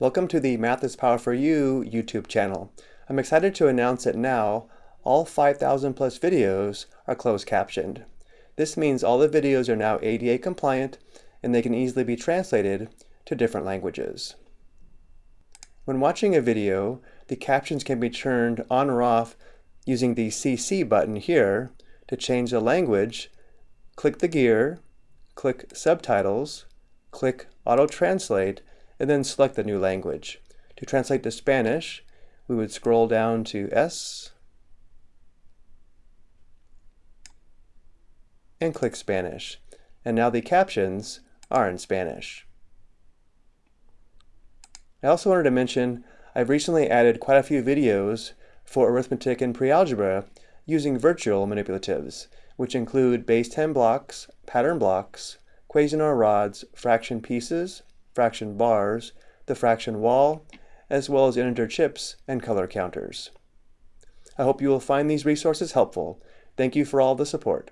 Welcome to the Math is Power for You YouTube channel. I'm excited to announce that now all 5,000 plus videos are closed captioned. This means all the videos are now ADA compliant and they can easily be translated to different languages. When watching a video, the captions can be turned on or off using the CC button here. To change the language, click the gear, click Subtitles, click Auto Translate, and then select the new language. To translate to Spanish, we would scroll down to S and click Spanish. And now the captions are in Spanish. I also wanted to mention I've recently added quite a few videos for arithmetic and pre-algebra using virtual manipulatives, which include base 10 blocks, pattern blocks, Cuisenaire rods, fraction pieces, fraction bars, the fraction wall, as well as integer chips and color counters. I hope you will find these resources helpful. Thank you for all the support.